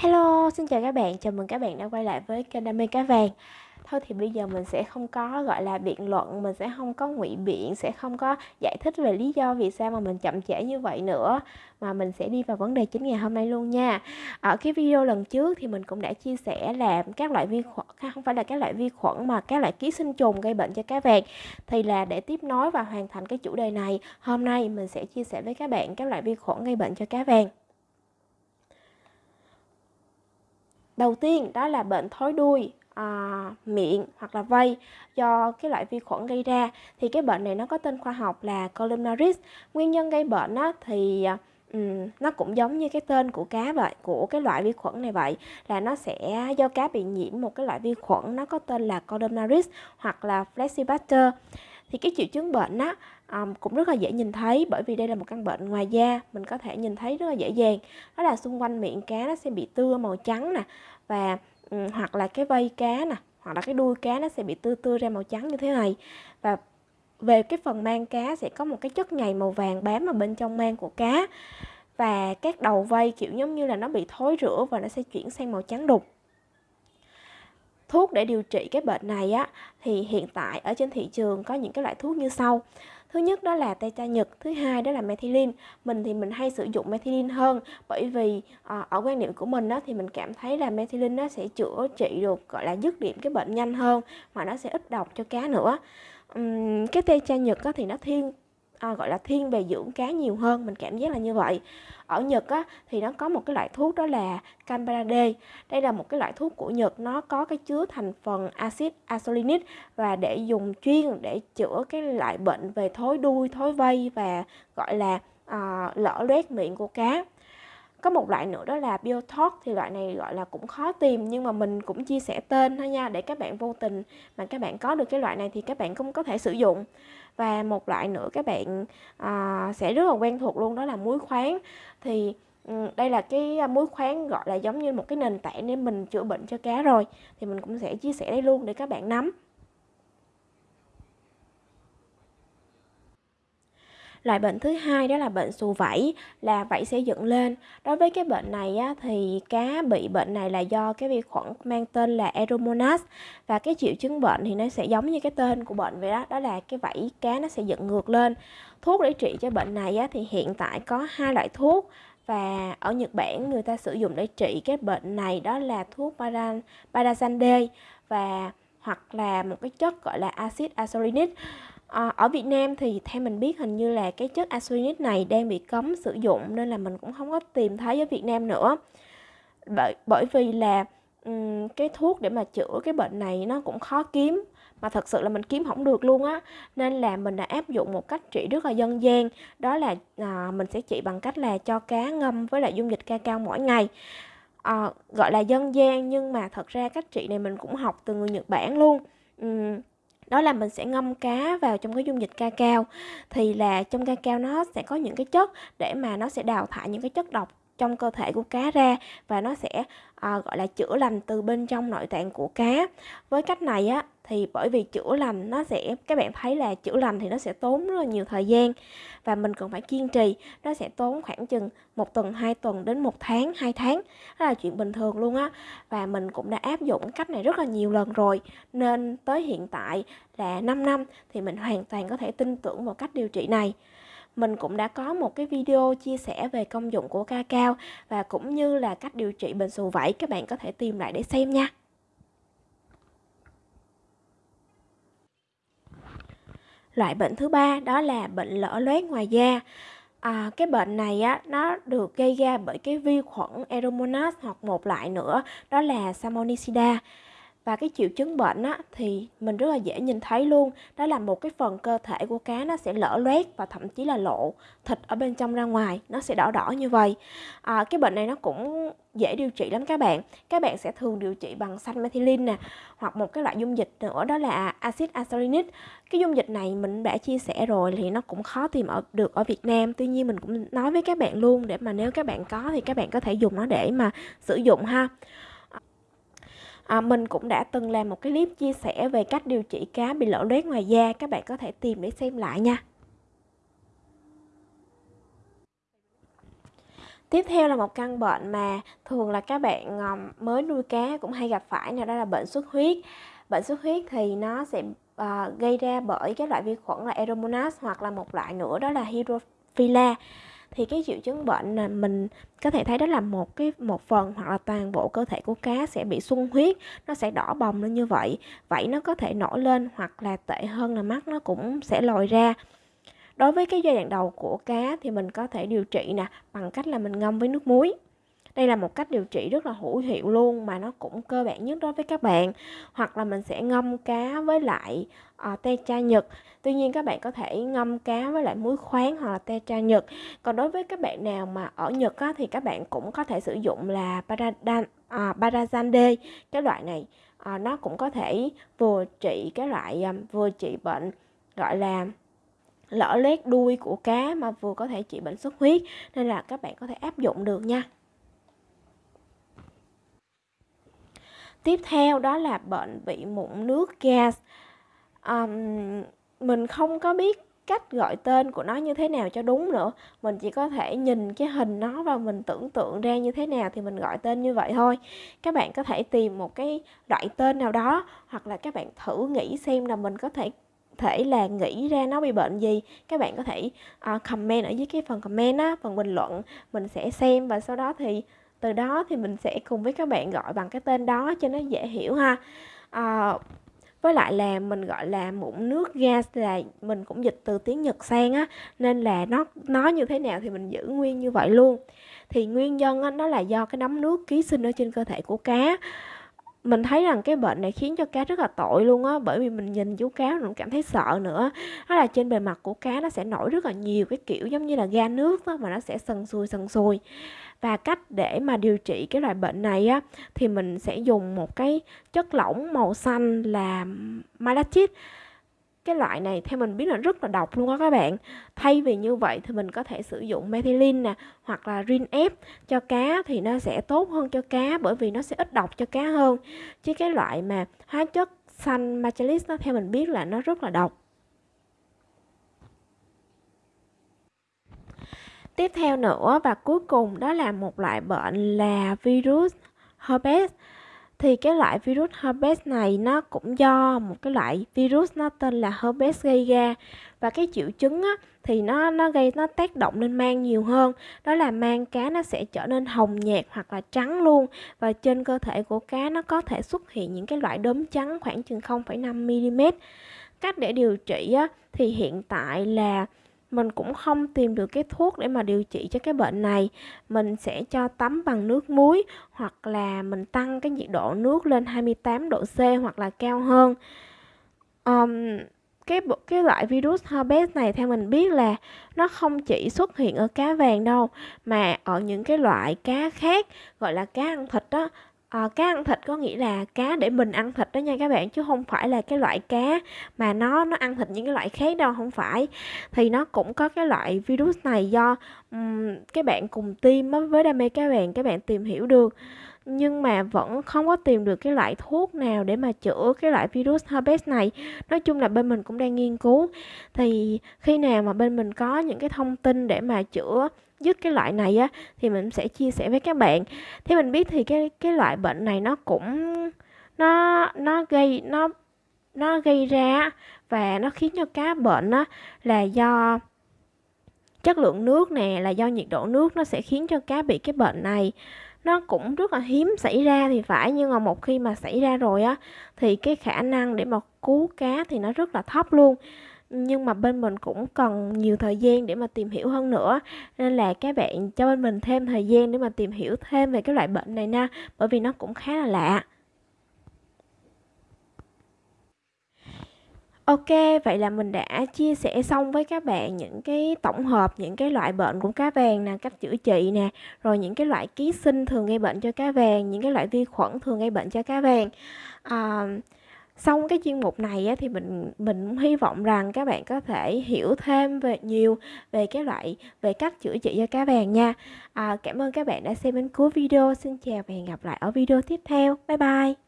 Hello, xin chào các bạn, chào mừng các bạn đã quay lại với kênh Đam mê cá vàng. Thôi thì bây giờ mình sẽ không có gọi là biện luận, mình sẽ không có ngụy biện, sẽ không có giải thích về lý do vì sao mà mình chậm trễ như vậy nữa. Mà mình sẽ đi vào vấn đề chính ngày hôm nay luôn nha. Ở cái video lần trước thì mình cũng đã chia sẻ là các loại vi khuẩn, không phải là các loại vi khuẩn mà các loại ký sinh trùng gây bệnh cho cá vàng. Thì là để tiếp nối và hoàn thành cái chủ đề này Hôm nay mình sẽ chia sẻ với các bạn các loại vi khuẩn gây bệnh cho cá vàng. Đầu tiên đó là bệnh thối đuôi à, miệng hoặc là vây. Do cái loại vi khuẩn gây ra thì cái bệnh này nó có tên khoa học là columnaris. Nguyên nhân gây bệnh á, thì um, nó cũng giống như cái tên của cá vậy của cái loại vi khuẩn này vậy là nó sẽ do cá bị nhiễm một cái loại vi khuẩn nó có tên là columnaris hoặc là flexibacter thì cái triệu chứng bệnh á um, cũng rất là dễ nhìn thấy bởi vì đây là một căn bệnh ngoài da mình có thể nhìn thấy rất là dễ dàng. Đó là xung quanh miệng cá nó sẽ bị tưa màu trắng nè và um, hoặc là cái vây cá nè hoặc là cái đuôi cá nó sẽ bị tưa tưa ra màu trắng như thế này. Và về cái phần mang cá sẽ có một cái chất nhầy màu vàng bám ở bên trong mang của cá và các đầu vây kiểu giống như là nó bị thối rữa và nó sẽ chuyển sang màu trắng đục. Thuốc để điều trị cái bệnh này á thì hiện tại ở trên thị trường có những cái loại thuốc như sau thứ nhất đó là tê nhật thứ hai đó là methylene. Mình thì mình hay sử dụng methylene hơn bởi vì à, ở quan niệm của mình đó thì mình cảm thấy là methylene nó sẽ chữa trị được gọi là dứt điểm cái bệnh nhanh hơn mà nó sẽ ít độc cho cá nữa. Uhm, cái tê nhật đó thì nó thiên à, gọi là thiên về dưỡng cá nhiều hơn mình cảm giác là như vậy. Ở Nhật á, thì nó có một cái loại thuốc đó là Camperade đây là một cái loại thuốc của Nhật nó có cái chứa thành phần axit asolinic và để dùng chuyên để chữa cái loại bệnh về thối đuôi thối vây và gọi là à, lở loét miệng của cá có một loại nữa đó là Biotalk thì loại này gọi là cũng khó tìm nhưng mà mình cũng chia sẻ tên thôi nha để các bạn vô tình mà các bạn có được cái loại này thì các bạn cũng có thể sử dụng. Và một loại nữa các bạn à, sẽ rất là quen thuộc luôn đó là muối khoáng. Thì ừ, đây là cái à, muối khoáng gọi là giống như một cái nền tảng để mình chữa bệnh cho cá rồi thì mình cũng sẽ chia sẻ đây luôn để các bạn nắm. Loại bệnh thứ hai đó là bệnh xù vảy, là vảy sẽ dựng lên. Đối với cái bệnh này á, thì cá bị bệnh này là do cái vi khuẩn mang tên là Aeromonas và cái triệu chứng bệnh thì nó sẽ giống như cái tên của bệnh vậy đó, đó là cái vảy cá nó sẽ dựng ngược lên. Thuốc để trị cho bệnh này á, thì hiện tại có hai loại thuốc và ở Nhật Bản người ta sử dụng để trị cái bệnh này đó là thuốc Parasande và hoặc là một cái chất gọi là axit azelinic À, ở Việt Nam thì theo mình biết hình như là cái chất arsenic này đang bị cấm sử dụng nên là mình cũng không có tìm thấy ở Việt Nam nữa. Bởi bởi vì là um, cái thuốc để mà chữa cái bệnh này nó cũng khó kiếm mà thật sự là mình kiếm không được luôn á. Nên là mình đã áp dụng một cách trị rất là dân gian đó là à, mình sẽ trị bằng cách là cho cá ngâm với lại dung dịch ca cao mỗi ngày. À, gọi là dân gian nhưng mà thật ra cách trị này mình cũng học từ người Nhật Bản luôn. Uhm, đó là mình sẽ ngâm cá vào trong cái dung dịch ca cao. Thì là trong ca cao nó sẽ có những cái chất để mà nó sẽ đào thải những cái chất độc trong cơ thể của cá ra và nó sẽ à, gọi là chữa lành từ bên trong nội tạng của cá. Với cách này á thì bởi vì chữa lành nó sẽ các bạn thấy là chữa lành thì nó sẽ tốn rất là nhiều thời gian và mình cần phải kiên trì. Nó sẽ tốn khoảng chừng một tuần hai tuần đến một tháng hai tháng. Đó là chuyện bình thường luôn á và mình cũng đã áp dụng cách này rất là nhiều lần rồi. Nên tới hiện tại là 5 năm thì mình hoàn toàn có thể tin tưởng vào cách điều trị này mình cũng đã có một cái video chia sẻ về công dụng của ca cao và cũng như là cách điều trị bệnh xù vảy. Các bạn có thể tìm lại để xem nha. Loại bệnh thứ ba đó là bệnh lở loét ngoài da. À, cái bệnh này á nó được gây ra bởi cái vi khuẩn Aeromonas hoặc một loại nữa đó là Salmonellida và cái triệu chứng bệnh á, thì mình rất là dễ nhìn thấy luôn. Đó là một cái phần cơ thể của cá nó sẽ lở loét và thậm chí là lộ thịt ở bên trong ra ngoài. Nó sẽ đỏ đỏ như vậy. À, cái bệnh này nó cũng dễ điều trị lắm các bạn. Các bạn sẽ thường điều trị bằng xanh methylene nè hoặc một cái loại dung dịch nữa đó là axit azelinic cái dung dịch này mình đã chia sẻ rồi thì nó cũng khó tìm ở được ở Việt Nam. Tuy nhiên mình cũng nói với các bạn luôn để mà nếu các bạn có thì các bạn có thể dùng nó để mà sử dụng ha. À, mình cũng đã từng làm một cái clip chia sẻ về cách điều trị cá bị lở loét ngoài da. Các bạn có thể tìm để xem lại nha. Tiếp theo là một căn bệnh mà thường là các bạn ờ, mới nuôi cá cũng hay gặp phải nào đó là bệnh xuất huyết. Bệnh xuất huyết thì nó sẽ uh, gây ra bởi các loại vi khuẩn là Aeromonas hoặc là một loại nữa đó là Hydrophila thì cái triệu chứng bệnh là mình có thể thấy đó là một cái, một phần hoặc là toàn bộ cơ thể của cá sẽ bị sung huyết, nó sẽ đỏ bồng lên như vậy vậy nó có thể nổi lên hoặc là tệ hơn là mắt nó cũng sẽ lòi ra. Đối với cái giai đoạn đầu của cá thì mình có thể điều trị nè, bằng cách là mình ngâm với nước muối đây là một cách điều trị rất là hữu hiệu luôn mà nó cũng cơ bản nhất đối với các bạn. Hoặc là mình sẽ ngâm cá với lại uh, te cha nhật. Tuy nhiên các bạn có thể ngâm cá với lại muối khoáng hoặc là te cha nhật. Còn đối với các bạn nào mà ở nhật á, thì các bạn cũng có thể sử dụng là paradan ờ, à, parazande cái loại này à, nó cũng có thể vừa trị cái loại um, vừa trị bệnh gọi là lở loét đuôi của cá mà vừa có thể trị bệnh xuất huyết. Nên là các bạn có thể áp dụng được nha. Tiếp theo đó là bệnh bị mụn nước gas. Um, mình không có biết cách gọi tên của nó như thế nào cho đúng nữa. Mình chỉ có thể nhìn cái hình nó và mình tưởng tượng ra như thế nào thì mình gọi tên như vậy thôi. Các bạn có thể tìm một cái loại tên nào đó hoặc là các bạn thử nghĩ xem là mình có thể thể là nghĩ ra nó bị bệnh gì. Các bạn có thể uh, comment ở dưới cái phần comment á phần bình luận. Mình sẽ xem và sau đó thì từ đó thì mình sẽ cùng với các bạn gọi bằng cái tên đó cho nó dễ hiểu ha. À, với lại là mình gọi là mụn nước gas là mình cũng dịch từ tiếng Nhật sang á nên là nó nó như thế nào thì mình giữ nguyên như vậy luôn. Thì nguyên nhân á, nó là do cái nấm nước ký sinh ở trên cơ thể của cá mình thấy rằng cái bệnh này khiến cho cá rất là tội luôn á, bởi vì mình nhìn chú cá mình cảm thấy sợ nữa đó là trên bề mặt của cá nó sẽ nổi rất là nhiều cái kiểu giống như là ga nước đó mà nó sẽ sần sùi sần sùi và cách để mà điều trị cái loại bệnh này á, thì mình sẽ dùng một cái chất lỏng màu xanh là malachite cái loại này theo mình biết là rất là độc luôn á các bạn. Thay vì như vậy thì mình có thể sử dụng methylene nè, hoặc là rin ép cho cá thì nó sẽ tốt hơn cho cá bởi vì nó sẽ ít độc cho cá hơn. Chứ cái loại mà hóa chất xanh machalis nó theo mình biết là nó rất là độc. Tiếp theo nữa và cuối cùng đó là một loại bệnh là virus herpes thì cái loại virus herpes này nó cũng do một cái loại virus nó tên là herpes gây ra. Và cái triệu chứng á, thì nó nó gây nó tác động lên mang nhiều hơn. Đó là mang cá nó sẽ trở nên hồng nhạt hoặc là trắng luôn. Và trên cơ thể của cá nó có thể xuất hiện những cái loại đốm trắng khoảng chừng 0,5 mm cách để điều trị á, thì hiện tại là mình cũng không tìm được cái thuốc để mà điều trị cho cái bệnh này. Mình sẽ cho tắm bằng nước muối hoặc là mình tăng cái nhiệt độ nước lên 28 độ C hoặc là cao hơn. Um, cái cái loại virus herpes này theo mình biết là nó không chỉ xuất hiện ở cá vàng đâu mà ở những cái loại cá khác gọi là cá ăn thịt đó à, cá ăn thịt có nghĩa là cá để mình ăn thịt đó nha các bạn chứ không phải là cái loại cá mà nó nó ăn thịt những cái loại khác đâu không phải. Thì nó cũng có cái loại virus này do um, cái bạn cùng team với đam mê các bạn các bạn tìm hiểu được. Nhưng mà vẫn không có tìm được cái loại thuốc nào để mà chữa cái loại virus herpes này. Nói chung là bên mình cũng đang nghiên cứu. Thì khi nào mà bên mình có những cái thông tin để mà chữa dứt cái loại này á, thì mình sẽ chia sẻ với các bạn. Thế mình biết thì cái cái loại bệnh này nó cũng, nó nó gây, nó nó gây ra và nó khiến cho cá bệnh á, là do chất lượng nước nè, là do nhiệt độ nước nó sẽ khiến cho cá bị cái bệnh này. Nó cũng rất là hiếm xảy ra thì phải, nhưng mà một khi mà xảy ra rồi á, thì cái khả năng để mà cứu cá thì nó rất là thấp luôn nhưng mà bên mình cũng cần nhiều thời gian để mà tìm hiểu hơn nữa nên là các bạn cho bên mình thêm thời gian để mà tìm hiểu thêm về cái loại bệnh này nha bởi vì nó cũng khá là lạ Ok, vậy là mình đã chia sẻ xong với các bạn những cái tổng hợp những cái loại bệnh của cá vàng nè, cách chữa trị nè, rồi những cái loại ký sinh thường gây bệnh cho cá vàng, những cái loại vi khuẩn thường gây bệnh cho cá vàng. À, xong cái chuyên mục này á, thì mình mình hy vọng rằng các bạn có thể hiểu thêm về nhiều về cái loại về cách chữa trị cho cá vàng nha. À, cảm ơn các bạn đã xem đến cuối video. Xin chào và hẹn gặp lại ở video tiếp theo. Bye bye!